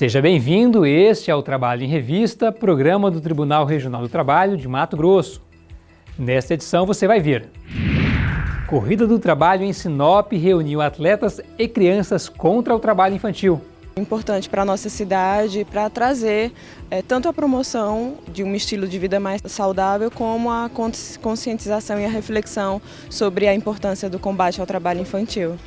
Seja bem-vindo, este é o Trabalho em Revista, programa do Tribunal Regional do Trabalho de Mato Grosso. Nesta edição você vai ver Corrida do Trabalho em Sinop reuniu atletas e crianças contra o trabalho infantil. Importante para a nossa cidade, para trazer é, tanto a promoção de um estilo de vida mais saudável, como a conscientização e a reflexão sobre a importância do combate ao trabalho infantil.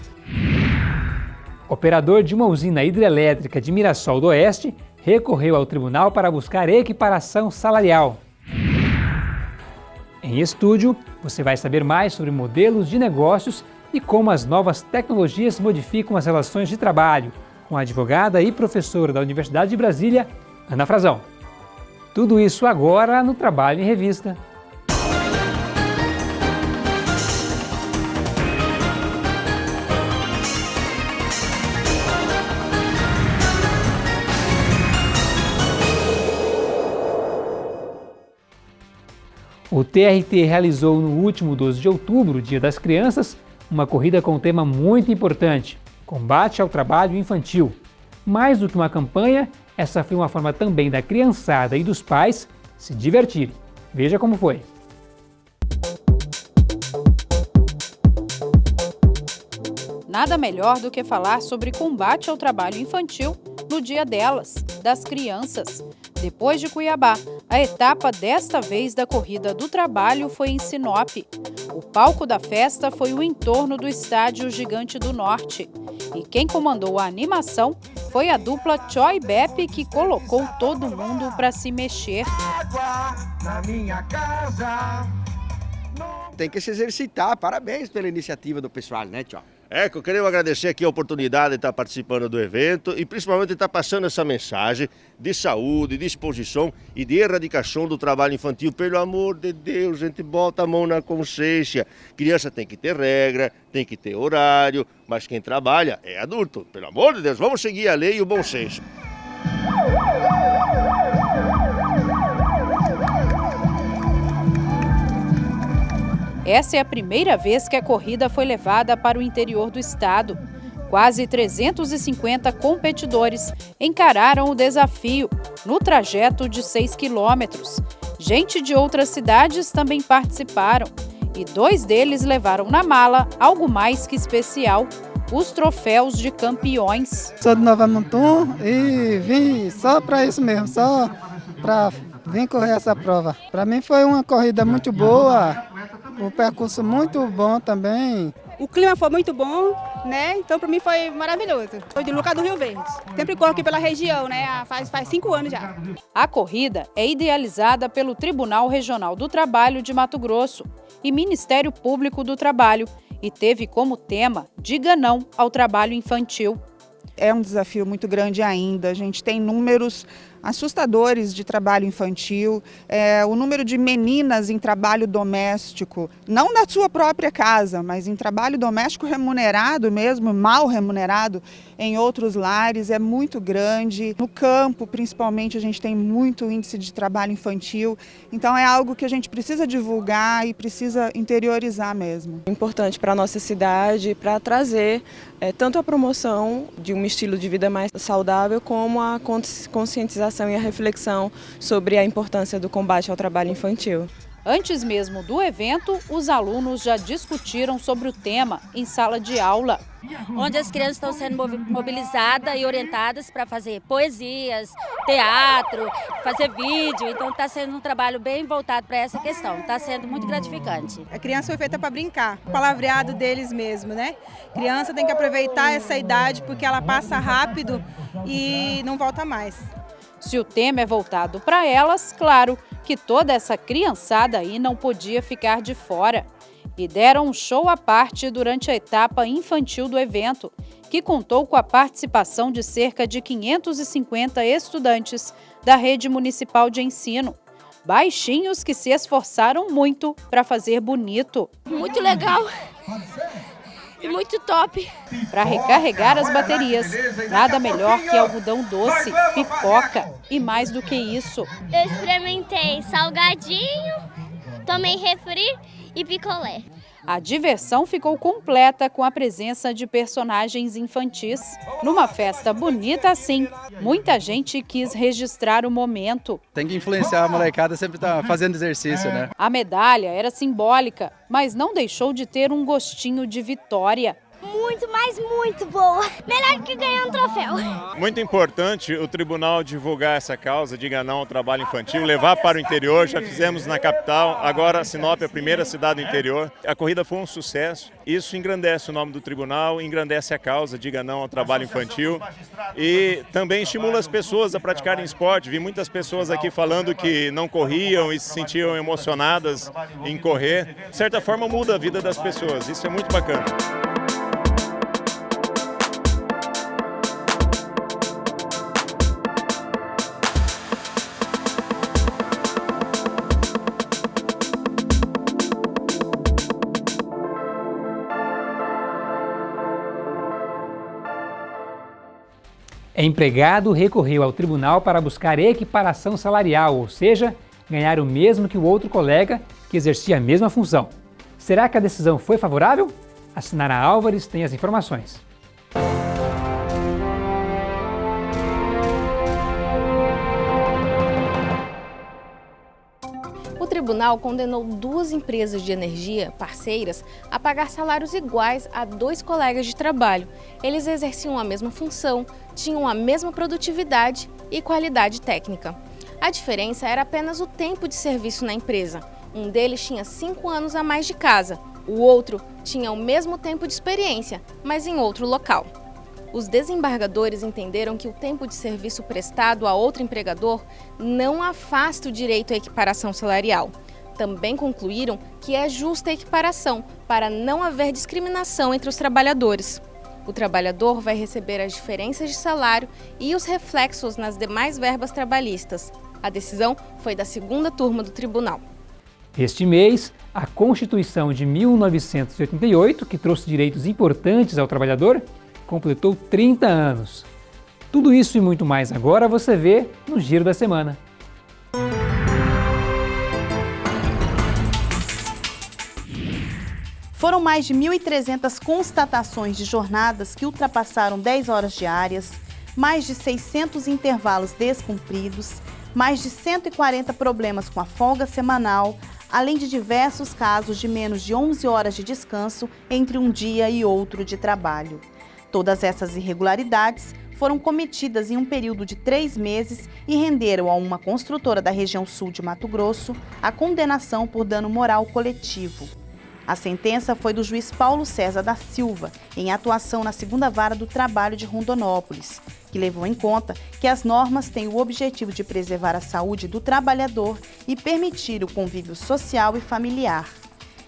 Operador de uma usina hidrelétrica de Mirassol do Oeste recorreu ao tribunal para buscar equiparação salarial. Em estúdio, você vai saber mais sobre modelos de negócios e como as novas tecnologias modificam as relações de trabalho, com a advogada e professora da Universidade de Brasília, Ana Frazão. Tudo isso agora no Trabalho em Revista. O TRT realizou no último 12 de outubro, Dia das Crianças, uma corrida com um tema muito importante, combate ao trabalho infantil. Mais do que uma campanha, essa foi uma forma também da criançada e dos pais se divertirem. Veja como foi. Nada melhor do que falar sobre combate ao trabalho infantil no dia delas, das crianças. Depois de Cuiabá, a etapa desta vez da Corrida do Trabalho foi em Sinop. O palco da festa foi o entorno do estádio Gigante do Norte. E quem comandou a animação foi a dupla Choi Bepp, que colocou todo mundo para se mexer. Tem que se exercitar. Parabéns pela iniciativa do pessoal, né, Tchau? É, eu queria agradecer aqui a oportunidade de estar participando do evento e principalmente estar passando essa mensagem de saúde, de exposição e de erradicação do trabalho infantil. Pelo amor de Deus, gente, bota a mão na consciência. Criança tem que ter regra, tem que ter horário, mas quem trabalha é adulto. Pelo amor de Deus, vamos seguir a lei e o bom senso. Essa é a primeira vez que a corrida foi levada para o interior do estado. Quase 350 competidores encararam o desafio no trajeto de 6 quilômetros. Gente de outras cidades também participaram e dois deles levaram na mala algo mais que especial, os troféus de campeões. Sou de Nova Mutum e vim só para isso mesmo, só para vir correr essa prova. Para mim foi uma corrida muito boa, um percurso muito bom também. O clima foi muito bom, né? Então para mim foi maravilhoso. Sou de Lucas do Rio Verde. Sempre corro aqui pela região, né? Faz, faz cinco anos já. A corrida é idealizada pelo Tribunal Regional do Trabalho de Mato Grosso e Ministério Público do Trabalho e teve como tema Diga Não ao Trabalho Infantil. É um desafio muito grande ainda. A gente tem números assustadores de trabalho infantil, é, o número de meninas em trabalho doméstico, não na sua própria casa, mas em trabalho doméstico remunerado mesmo, mal remunerado, em outros lares é muito grande. No campo, principalmente, a gente tem muito índice de trabalho infantil, então é algo que a gente precisa divulgar e precisa interiorizar mesmo. Importante para a nossa cidade, para trazer é, tanto a promoção de um estilo de vida mais saudável, como a conscientização e a reflexão sobre a importância do combate ao trabalho infantil. Antes mesmo do evento, os alunos já discutiram sobre o tema em sala de aula. Onde as crianças estão sendo mobilizadas e orientadas para fazer poesias, teatro, fazer vídeo. Então está sendo um trabalho bem voltado para essa questão. Está sendo muito gratificante. A criança foi feita para brincar, o palavreado deles mesmo, né? A criança tem que aproveitar essa idade porque ela passa rápido e não volta mais. Se o tema é voltado para elas, claro que toda essa criançada aí não podia ficar de fora. E deram um show à parte durante a etapa infantil do evento, que contou com a participação de cerca de 550 estudantes da rede municipal de ensino. Baixinhos que se esforçaram muito para fazer bonito. Muito legal! Muito top. Para recarregar as baterias, nada melhor que algodão doce, pipoca e mais do que isso. Eu experimentei salgadinho, tomei refri e picolé. A diversão ficou completa com a presença de personagens infantis. Numa festa bonita assim, muita gente quis registrar o momento. Tem que influenciar a molecada sempre tá fazendo exercício, né? A medalha era simbólica, mas não deixou de ter um gostinho de vitória muito, mas muito boa. Melhor que ganhar um troféu. Muito importante o tribunal divulgar essa causa de ganhar um trabalho infantil, levar para o interior. Já fizemos na capital, agora Sinop é a primeira cidade do interior. A corrida foi um sucesso. Isso engrandece o nome do tribunal, engrandece a causa de ganhar um trabalho infantil e também estimula as pessoas a praticarem esporte. Vi muitas pessoas aqui falando que não corriam e se sentiam emocionadas em correr. De certa forma muda a vida das pessoas. Isso é muito bacana. Empregado recorreu ao tribunal para buscar equiparação salarial, ou seja, ganhar o mesmo que o outro colega que exercia a mesma função. Será que a decisão foi favorável? A Sinara Álvares tem as informações. Tribunal condenou duas empresas de energia parceiras a pagar salários iguais a dois colegas de trabalho. Eles exerciam a mesma função, tinham a mesma produtividade e qualidade técnica. A diferença era apenas o tempo de serviço na empresa. Um deles tinha cinco anos a mais de casa, o outro tinha o mesmo tempo de experiência, mas em outro local. Os desembargadores entenderam que o tempo de serviço prestado a outro empregador não afasta o direito à equiparação salarial. Também concluíram que é justa a equiparação para não haver discriminação entre os trabalhadores. O trabalhador vai receber as diferenças de salário e os reflexos nas demais verbas trabalhistas. A decisão foi da segunda turma do tribunal. Este mês, a Constituição de 1988, que trouxe direitos importantes ao trabalhador, completou 30 anos. Tudo isso e muito mais agora você vê no Giro da Semana. Foram mais de 1.300 constatações de jornadas que ultrapassaram 10 horas diárias, mais de 600 intervalos descumpridos, mais de 140 problemas com a folga semanal, além de diversos casos de menos de 11 horas de descanso entre um dia e outro de trabalho. Todas essas irregularidades foram cometidas em um período de três meses e renderam a uma construtora da região sul de Mato Grosso a condenação por dano moral coletivo. A sentença foi do juiz Paulo César da Silva, em atuação na segunda vara do trabalho de Rondonópolis, que levou em conta que as normas têm o objetivo de preservar a saúde do trabalhador e permitir o convívio social e familiar.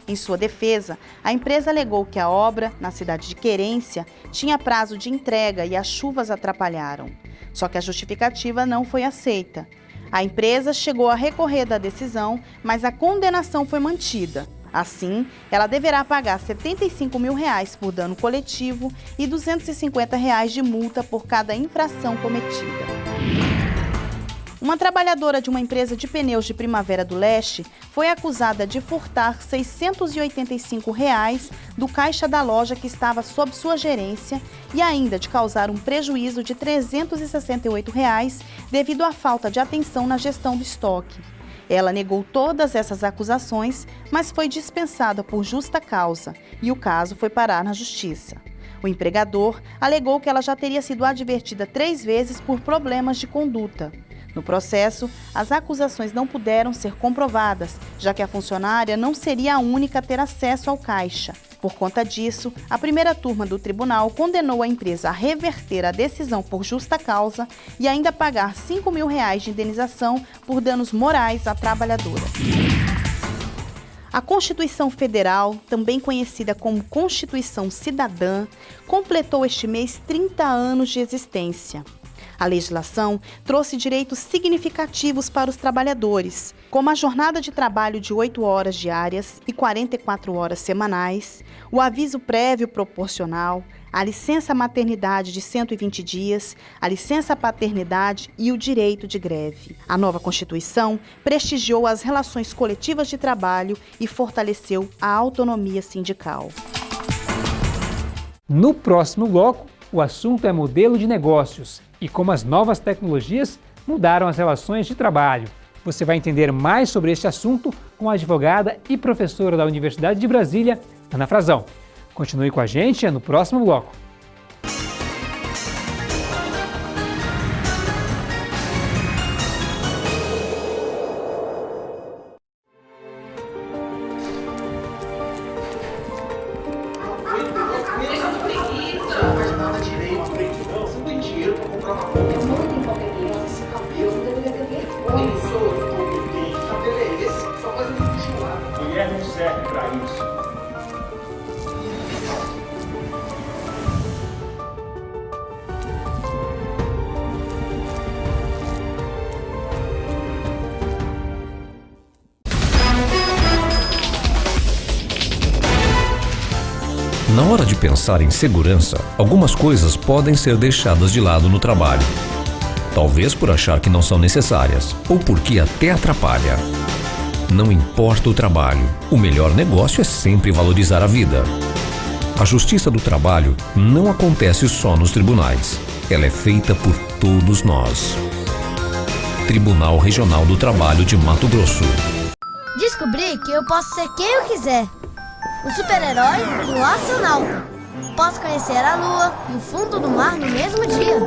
Em sua defesa, a empresa alegou que a obra, na cidade de Querência, tinha prazo de entrega e as chuvas atrapalharam. Só que a justificativa não foi aceita. A empresa chegou a recorrer da decisão, mas a condenação foi mantida. Assim, ela deverá pagar 75 mil reais por dano coletivo e 250 reais de multa por cada infração cometida. Uma trabalhadora de uma empresa de pneus de Primavera do Leste foi acusada de furtar 685 reais do caixa da loja que estava sob sua gerência e ainda de causar um prejuízo de 368 reais devido à falta de atenção na gestão do estoque. Ela negou todas essas acusações, mas foi dispensada por justa causa e o caso foi parar na justiça. O empregador alegou que ela já teria sido advertida três vezes por problemas de conduta. No processo, as acusações não puderam ser comprovadas, já que a funcionária não seria a única a ter acesso ao caixa. Por conta disso, a primeira turma do tribunal condenou a empresa a reverter a decisão por justa causa e ainda pagar 5 mil reais de indenização por danos morais à trabalhadora. A Constituição Federal, também conhecida como Constituição Cidadã, completou este mês 30 anos de existência. A legislação trouxe direitos significativos para os trabalhadores, como a jornada de trabalho de 8 horas diárias e 44 horas semanais, o aviso prévio proporcional, a licença maternidade de 120 dias, a licença paternidade e o direito de greve. A nova Constituição prestigiou as relações coletivas de trabalho e fortaleceu a autonomia sindical. No próximo bloco, o assunto é modelo de negócios e como as novas tecnologias mudaram as relações de trabalho. Você vai entender mais sobre este assunto com a advogada e professora da Universidade de Brasília, Ana Frazão. Continue com a gente no próximo bloco. Pensar em segurança, algumas coisas podem ser deixadas de lado no trabalho. Talvez por achar que não são necessárias, ou porque até atrapalha. Não importa o trabalho, o melhor negócio é sempre valorizar a vida. A justiça do trabalho não acontece só nos tribunais. Ela é feita por todos nós. Tribunal Regional do Trabalho de Mato Grosso. Descobri que eu posso ser quem eu quiser um super-herói um astronauta. Posso conhecer a lua e o fundo do mar no mesmo dia.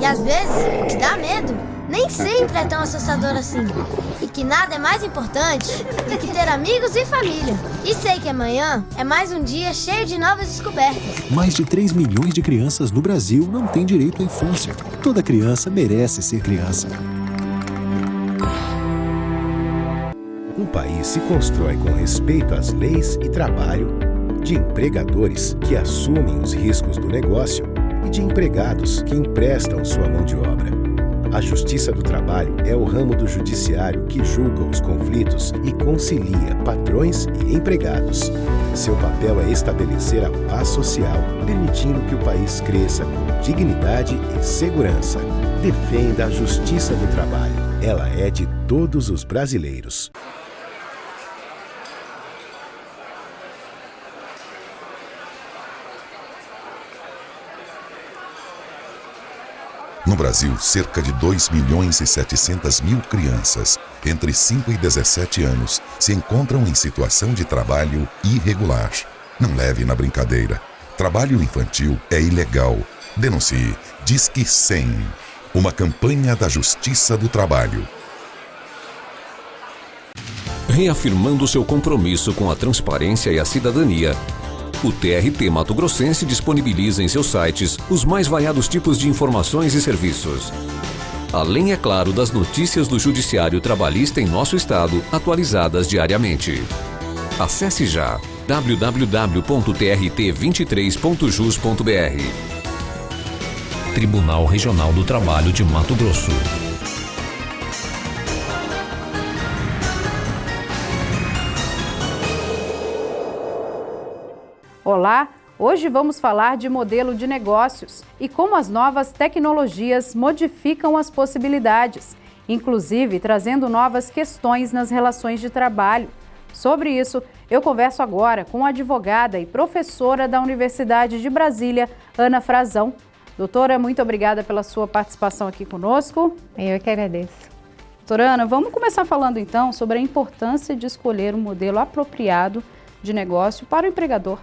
E às vezes, o que dá medo nem sempre é tão assustador assim. E que nada é mais importante do que ter amigos e família. E sei que amanhã é mais um dia cheio de novas descobertas. Mais de 3 milhões de crianças no Brasil não têm direito à infância. Toda criança merece ser criança. Um país se constrói com respeito às leis e trabalho, de empregadores que assumem os riscos do negócio e de empregados que emprestam sua mão de obra. A Justiça do Trabalho é o ramo do judiciário que julga os conflitos e concilia patrões e empregados. Seu papel é estabelecer a paz social, permitindo que o país cresça com dignidade e segurança. Defenda a Justiça do Trabalho. Ela é de todos os brasileiros. No Brasil, cerca de 2 milhões e 700 mil crianças entre 5 e 17 anos se encontram em situação de trabalho irregular. Não leve na brincadeira. Trabalho infantil é ilegal. Denuncie. Disque 100. Uma campanha da Justiça do Trabalho. Reafirmando seu compromisso com a transparência e a cidadania, o TRT Mato Grossense disponibiliza em seus sites os mais variados tipos de informações e serviços. Além, é claro, das notícias do Judiciário Trabalhista em nosso estado, atualizadas diariamente. Acesse já www.trt23.jus.br Tribunal Regional do Trabalho de Mato Grosso. Olá, hoje vamos falar de modelo de negócios e como as novas tecnologias modificam as possibilidades, inclusive trazendo novas questões nas relações de trabalho. Sobre isso, eu converso agora com a advogada e professora da Universidade de Brasília, Ana Frazão. Doutora, muito obrigada pela sua participação aqui conosco. Eu que agradeço. Doutora Ana, vamos começar falando então sobre a importância de escolher um modelo apropriado de negócio para o empregador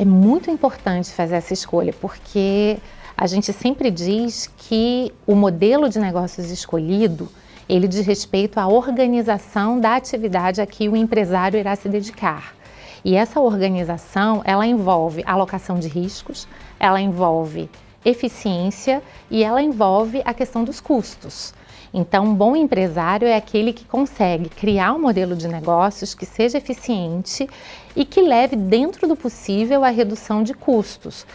é muito importante fazer essa escolha, porque a gente sempre diz que o modelo de negócios escolhido, ele diz respeito à organização da atividade a que o empresário irá se dedicar. E essa organização, ela envolve alocação de riscos, ela envolve eficiência e ela envolve a questão dos custos. Então, um bom empresário é aquele que consegue criar um modelo de negócios que seja eficiente e que leve dentro do possível a redução de custos.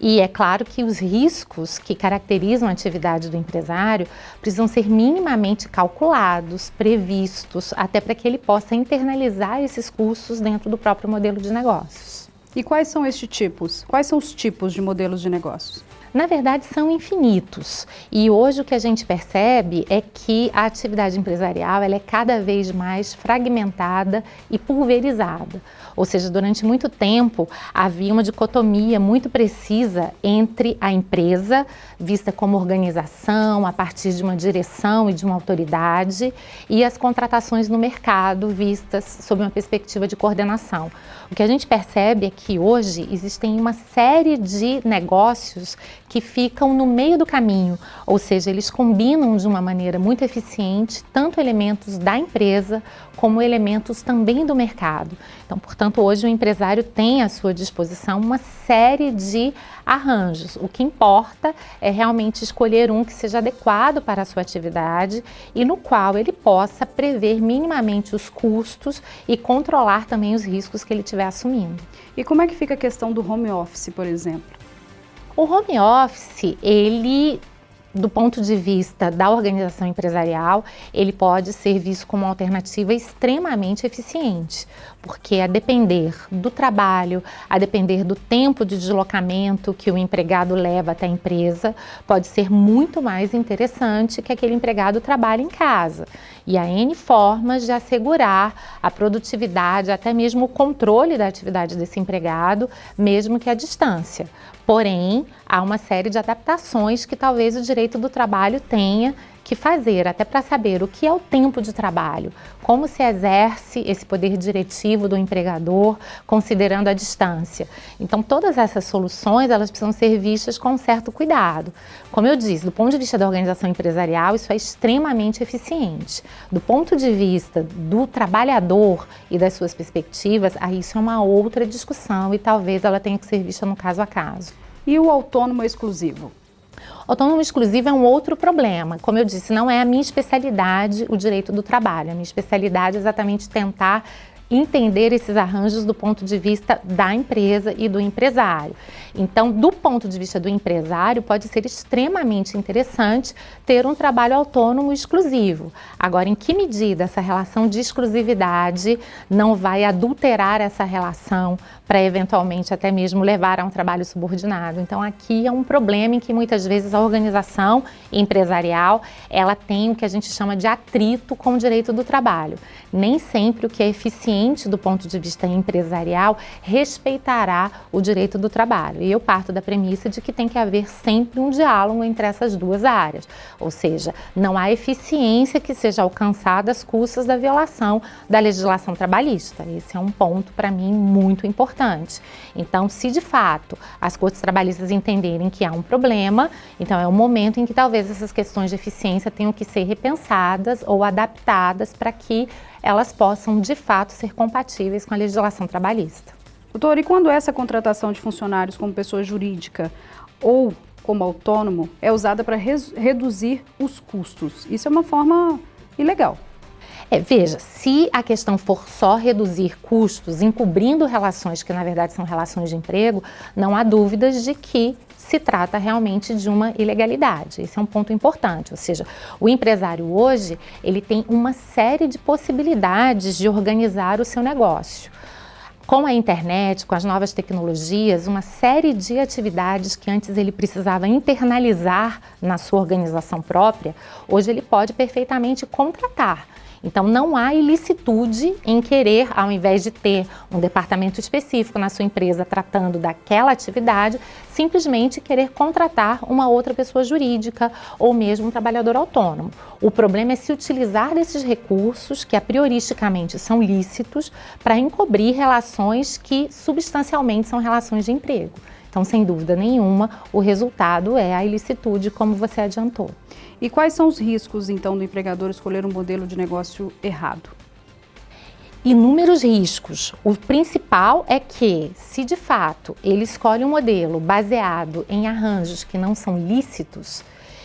E é claro que os riscos que caracterizam a atividade do empresário precisam ser minimamente calculados, previstos, até para que ele possa internalizar esses custos dentro do próprio modelo de negócios. E quais são estes tipos? Quais são os tipos de modelos de negócios? Na verdade, são infinitos. E hoje o que a gente percebe é que a atividade empresarial ela é cada vez mais fragmentada e pulverizada. Ou seja, durante muito tempo havia uma dicotomia muito precisa entre a empresa, vista como organização, a partir de uma direção e de uma autoridade, e as contratações no mercado, vistas sob uma perspectiva de coordenação. O que a gente percebe é que hoje existem uma série de negócios que ficam no meio do caminho, ou seja, eles combinam de uma maneira muito eficiente tanto elementos da empresa como elementos também do mercado. Então, portanto, hoje o empresário tem à sua disposição uma série de arranjos. O que importa é realmente escolher um que seja adequado para a sua atividade e no qual ele possa prever minimamente os custos e controlar também os riscos que ele estiver assumindo. E como é que fica a questão do home office, por exemplo? O home office, ele do ponto de vista da organização empresarial, ele pode ser visto como uma alternativa extremamente eficiente, porque a depender do trabalho, a depender do tempo de deslocamento que o empregado leva até a empresa, pode ser muito mais interessante que aquele empregado trabalhe em casa. E há N formas de assegurar a produtividade, até mesmo o controle da atividade desse empregado, mesmo que à distância. Porém, há uma série de adaptações que talvez o direito do trabalho tenha que fazer, até para saber o que é o tempo de trabalho, como se exerce esse poder diretivo do empregador, considerando a distância. Então, todas essas soluções, elas precisam ser vistas com um certo cuidado. Como eu disse, do ponto de vista da organização empresarial, isso é extremamente eficiente. Do ponto de vista do trabalhador e das suas perspectivas, aí isso é uma outra discussão e talvez ela tenha que ser vista no caso a caso. E o autônomo exclusivo? Autônomo exclusivo é um outro problema. Como eu disse, não é a minha especialidade o direito do trabalho. A minha especialidade é exatamente tentar entender esses arranjos do ponto de vista da empresa e do empresário. Então, do ponto de vista do empresário, pode ser extremamente interessante ter um trabalho autônomo exclusivo. Agora, em que medida essa relação de exclusividade não vai adulterar essa relação para eventualmente até mesmo levar a um trabalho subordinado? Então, aqui é um problema em que muitas vezes a organização empresarial, ela tem o que a gente chama de atrito com o direito do trabalho. Nem sempre o que é eficiente do ponto de vista empresarial, respeitará o direito do trabalho. E eu parto da premissa de que tem que haver sempre um diálogo entre essas duas áreas. Ou seja, não há eficiência que seja alcançada às custas da violação da legislação trabalhista. Esse é um ponto, para mim, muito importante. Então, se de fato as cortes trabalhistas entenderem que há um problema, então é o momento em que talvez essas questões de eficiência tenham que ser repensadas ou adaptadas para que elas possam, de fato, ser compatíveis com a legislação trabalhista. Doutor, e quando essa contratação de funcionários como pessoa jurídica ou como autônomo é usada para reduzir os custos? Isso é uma forma ilegal. É, veja, se a questão for só reduzir custos, encobrindo relações que na verdade são relações de emprego, não há dúvidas de que se trata realmente de uma ilegalidade. Esse é um ponto importante, ou seja, o empresário hoje, ele tem uma série de possibilidades de organizar o seu negócio. Com a internet, com as novas tecnologias, uma série de atividades que antes ele precisava internalizar na sua organização própria, hoje ele pode perfeitamente contratar então, não há ilicitude em querer, ao invés de ter um departamento específico na sua empresa tratando daquela atividade, simplesmente querer contratar uma outra pessoa jurídica ou mesmo um trabalhador autônomo. O problema é se utilizar desses recursos, que a prioristicamente são lícitos, para encobrir relações que substancialmente são relações de emprego. Então, sem dúvida nenhuma, o resultado é a ilicitude, como você adiantou. E quais são os riscos, então, do empregador escolher um modelo de negócio errado? Inúmeros riscos. O principal é que, se de fato ele escolhe um modelo baseado em arranjos que não são lícitos,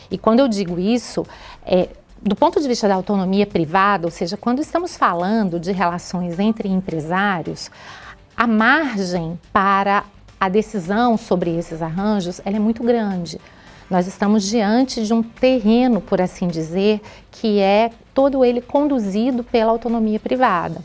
e quando eu digo isso, é, do ponto de vista da autonomia privada, ou seja, quando estamos falando de relações entre empresários, a margem para a decisão sobre esses arranjos é muito grande. Nós estamos diante de um terreno, por assim dizer, que é todo ele conduzido pela autonomia privada.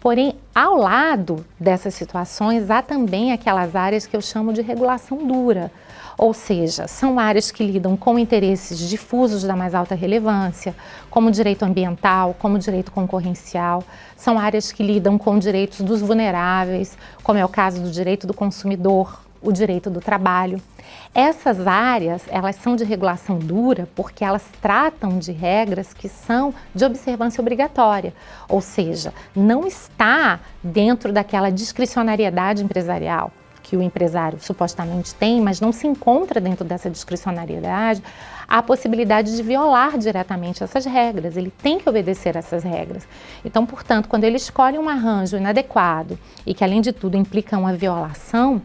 Porém, ao lado dessas situações, há também aquelas áreas que eu chamo de regulação dura, ou seja, são áreas que lidam com interesses difusos da mais alta relevância, como direito ambiental, como direito concorrencial, são áreas que lidam com direitos dos vulneráveis, como é o caso do direito do consumidor, o direito do trabalho. Essas áreas, elas são de regulação dura porque elas tratam de regras que são de observância obrigatória, ou seja, não está dentro daquela discricionariedade empresarial que o empresário supostamente tem, mas não se encontra dentro dessa discricionariedade, a possibilidade de violar diretamente essas regras. Ele tem que obedecer essas regras. Então, portanto, quando ele escolhe um arranjo inadequado e que, além de tudo, implica uma violação,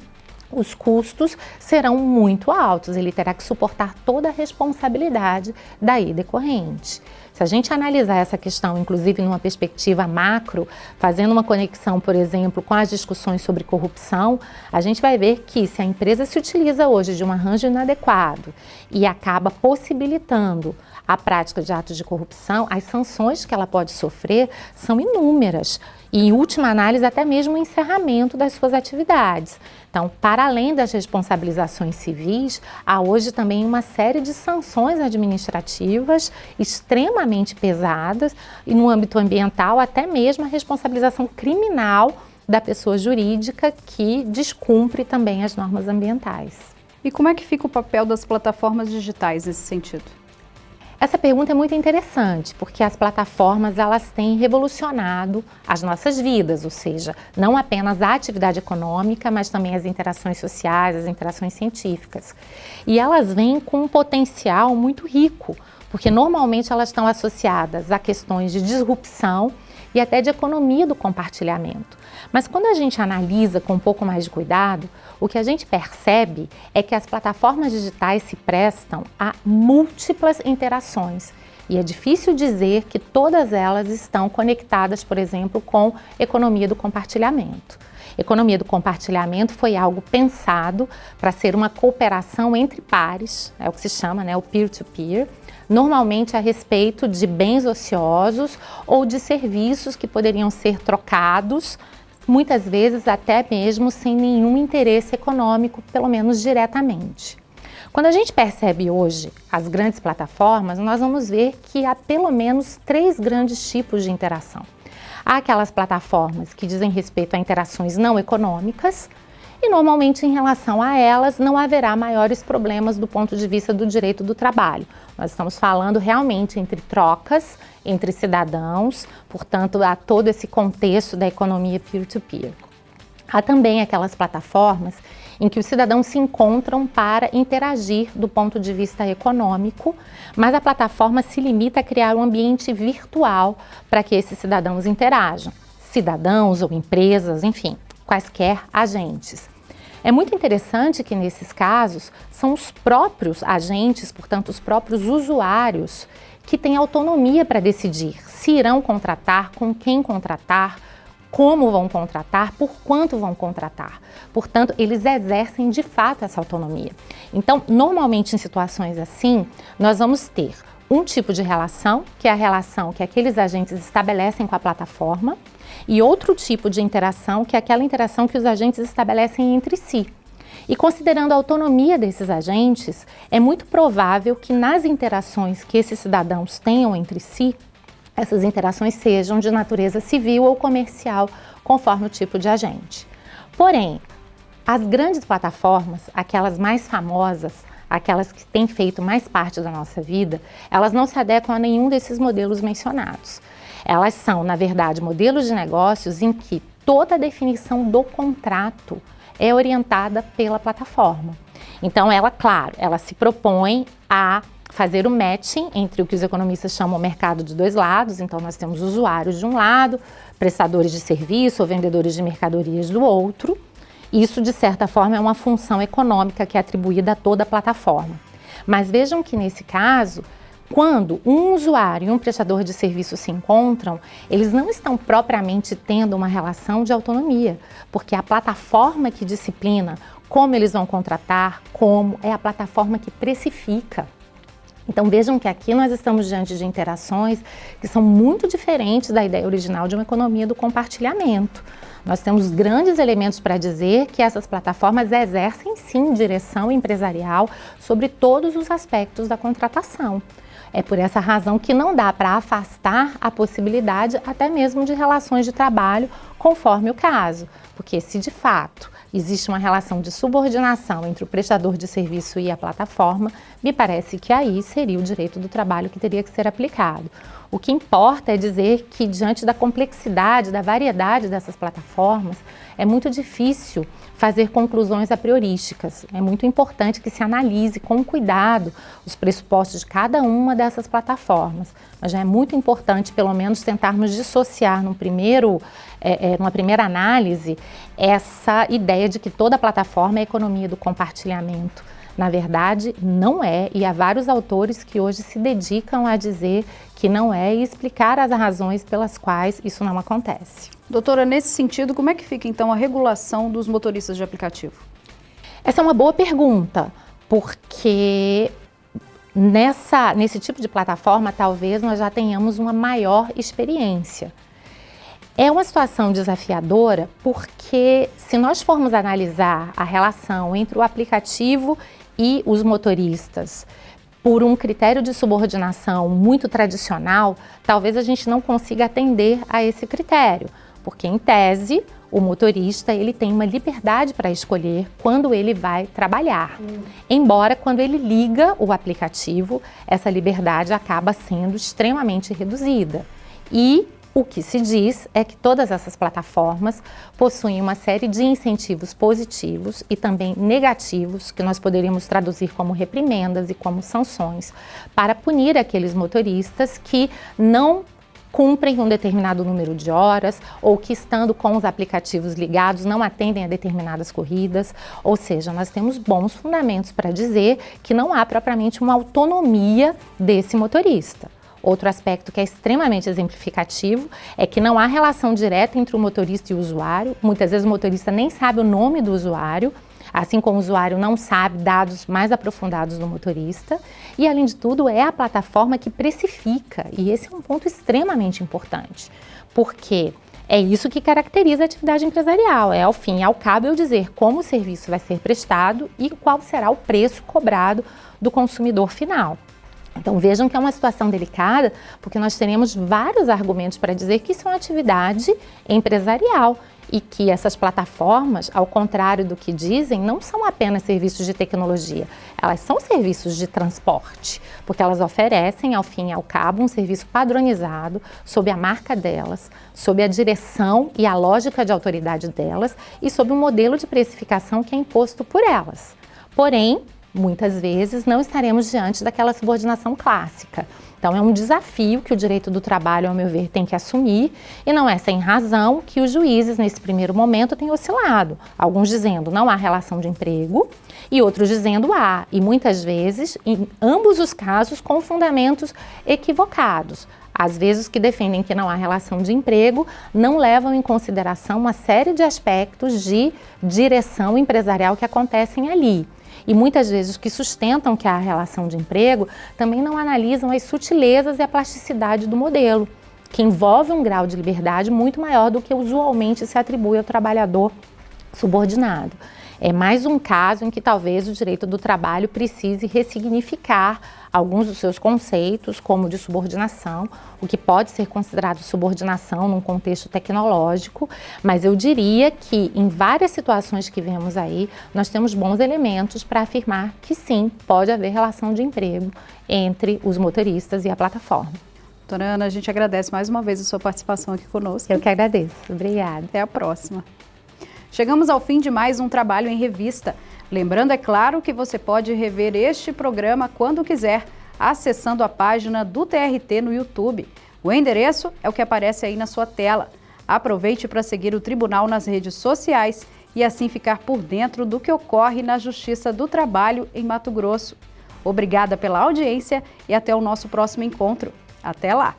os custos serão muito altos, ele terá que suportar toda a responsabilidade daí decorrente. Se a gente analisar essa questão, inclusive numa perspectiva macro, fazendo uma conexão, por exemplo, com as discussões sobre corrupção, a gente vai ver que se a empresa se utiliza hoje de um arranjo inadequado e acaba possibilitando a prática de atos de corrupção, as sanções que ela pode sofrer são inúmeras e, em última análise, até mesmo o encerramento das suas atividades. Então, para além das responsabilizações civis, há hoje também uma série de sanções administrativas extremamente pesadas e no âmbito ambiental até mesmo a responsabilização criminal da pessoa jurídica que descumpre também as normas ambientais. E como é que fica o papel das plataformas digitais nesse sentido? Essa pergunta é muito interessante, porque as plataformas elas têm revolucionado as nossas vidas, ou seja, não apenas a atividade econômica, mas também as interações sociais, as interações científicas. E elas vêm com um potencial muito rico, porque normalmente elas estão associadas a questões de disrupção e até de economia do compartilhamento. Mas quando a gente analisa com um pouco mais de cuidado, o que a gente percebe é que as plataformas digitais se prestam a múltiplas interações. E é difícil dizer que todas elas estão conectadas, por exemplo, com economia do compartilhamento. Economia do compartilhamento foi algo pensado para ser uma cooperação entre pares, é o que se chama né, o peer-to-peer, -peer, normalmente a respeito de bens ociosos ou de serviços que poderiam ser trocados muitas vezes até mesmo sem nenhum interesse econômico, pelo menos diretamente. Quando a gente percebe hoje as grandes plataformas, nós vamos ver que há pelo menos três grandes tipos de interação. Há aquelas plataformas que dizem respeito a interações não econômicas, e normalmente em relação a elas não haverá maiores problemas do ponto de vista do direito do trabalho. Nós estamos falando realmente entre trocas, entre cidadãos, portanto há todo esse contexto da economia peer-to-peer. -peer. Há também aquelas plataformas em que os cidadãos se encontram para interagir do ponto de vista econômico, mas a plataforma se limita a criar um ambiente virtual para que esses cidadãos interajam. Cidadãos ou empresas, enfim, quaisquer agentes. É muito interessante que nesses casos são os próprios agentes, portanto os próprios usuários, que têm autonomia para decidir se irão contratar, com quem contratar, como vão contratar, por quanto vão contratar. Portanto, eles exercem de fato essa autonomia. Então, normalmente em situações assim, nós vamos ter um tipo de relação, que é a relação que aqueles agentes estabelecem com a plataforma, e outro tipo de interação, que é aquela interação que os agentes estabelecem entre si. E considerando a autonomia desses agentes, é muito provável que nas interações que esses cidadãos tenham entre si, essas interações sejam de natureza civil ou comercial, conforme o tipo de agente. Porém, as grandes plataformas, aquelas mais famosas, aquelas que têm feito mais parte da nossa vida, elas não se adequam a nenhum desses modelos mencionados. Elas são, na verdade, modelos de negócios em que toda a definição do contrato é orientada pela plataforma. Então, ela, claro, ela se propõe a fazer o matching entre o que os economistas chamam mercado de dois lados. Então, nós temos usuários de um lado, prestadores de serviço ou vendedores de mercadorias do outro. Isso, de certa forma, é uma função econômica que é atribuída a toda a plataforma. Mas vejam que, nesse caso, quando um usuário e um prestador de serviço se encontram, eles não estão propriamente tendo uma relação de autonomia, porque a plataforma que disciplina como eles vão contratar, como é a plataforma que precifica. Então vejam que aqui nós estamos diante de interações que são muito diferentes da ideia original de uma economia do compartilhamento. Nós temos grandes elementos para dizer que essas plataformas exercem sim direção empresarial sobre todos os aspectos da contratação. É por essa razão que não dá para afastar a possibilidade até mesmo de relações de trabalho conforme o caso, porque se de fato existe uma relação de subordinação entre o prestador de serviço e a plataforma, me parece que aí seria o direito do trabalho que teria que ser aplicado. O que importa é dizer que, diante da complexidade, da variedade dessas plataformas, é muito difícil fazer conclusões a priorísticas. É muito importante que se analise com cuidado os pressupostos de cada uma dessas plataformas. Mas já é muito importante, pelo menos, tentarmos dissociar num primeiro, é, é, numa primeira análise essa ideia de que toda plataforma é economia do compartilhamento. Na verdade, não é, e há vários autores que hoje se dedicam a dizer que não é e explicar as razões pelas quais isso não acontece. Doutora, nesse sentido, como é que fica então a regulação dos motoristas de aplicativo? Essa é uma boa pergunta, porque nessa, nesse tipo de plataforma talvez nós já tenhamos uma maior experiência. É uma situação desafiadora porque se nós formos analisar a relação entre o aplicativo e os motoristas por um critério de subordinação muito tradicional, talvez a gente não consiga atender a esse critério, porque em tese o motorista ele tem uma liberdade para escolher quando ele vai trabalhar. Hum. Embora quando ele liga o aplicativo, essa liberdade acaba sendo extremamente reduzida. E o que se diz é que todas essas plataformas possuem uma série de incentivos positivos e também negativos, que nós poderíamos traduzir como reprimendas e como sanções, para punir aqueles motoristas que não cumprem um determinado número de horas ou que estando com os aplicativos ligados não atendem a determinadas corridas, ou seja, nós temos bons fundamentos para dizer que não há propriamente uma autonomia desse motorista. Outro aspecto que é extremamente exemplificativo é que não há relação direta entre o motorista e o usuário. Muitas vezes o motorista nem sabe o nome do usuário, assim como o usuário não sabe dados mais aprofundados do motorista. E, além de tudo, é a plataforma que precifica, e esse é um ponto extremamente importante, porque é isso que caracteriza a atividade empresarial, é ao fim e ao cabo eu dizer como o serviço vai ser prestado e qual será o preço cobrado do consumidor final. Então vejam que é uma situação delicada, porque nós teremos vários argumentos para dizer que isso é uma atividade empresarial e que essas plataformas, ao contrário do que dizem, não são apenas serviços de tecnologia, elas são serviços de transporte, porque elas oferecem, ao fim e ao cabo, um serviço padronizado sob a marca delas, sob a direção e a lógica de autoridade delas e sob um modelo de precificação que é imposto por elas. Porém, muitas vezes não estaremos diante daquela subordinação clássica. Então é um desafio que o direito do trabalho, ao meu ver, tem que assumir e não é sem razão que os juízes, nesse primeiro momento, têm oscilado. Alguns dizendo não há relação de emprego e outros dizendo há, e muitas vezes, em ambos os casos, com fundamentos equivocados. Às vezes, os que defendem que não há relação de emprego não levam em consideração uma série de aspectos de direção empresarial que acontecem ali. E muitas vezes que sustentam que há relação de emprego também não analisam as sutilezas e a plasticidade do modelo, que envolve um grau de liberdade muito maior do que usualmente se atribui ao trabalhador subordinado. É mais um caso em que talvez o direito do trabalho precise ressignificar alguns dos seus conceitos, como de subordinação, o que pode ser considerado subordinação num contexto tecnológico, mas eu diria que em várias situações que vemos aí, nós temos bons elementos para afirmar que sim, pode haver relação de emprego entre os motoristas e a plataforma. Doutora Ana, a gente agradece mais uma vez a sua participação aqui conosco. Eu que agradeço. Obrigada. Até a próxima. Chegamos ao fim de mais um trabalho em revista. Lembrando, é claro, que você pode rever este programa quando quiser, acessando a página do TRT no YouTube. O endereço é o que aparece aí na sua tela. Aproveite para seguir o Tribunal nas redes sociais e assim ficar por dentro do que ocorre na Justiça do Trabalho em Mato Grosso. Obrigada pela audiência e até o nosso próximo encontro. Até lá!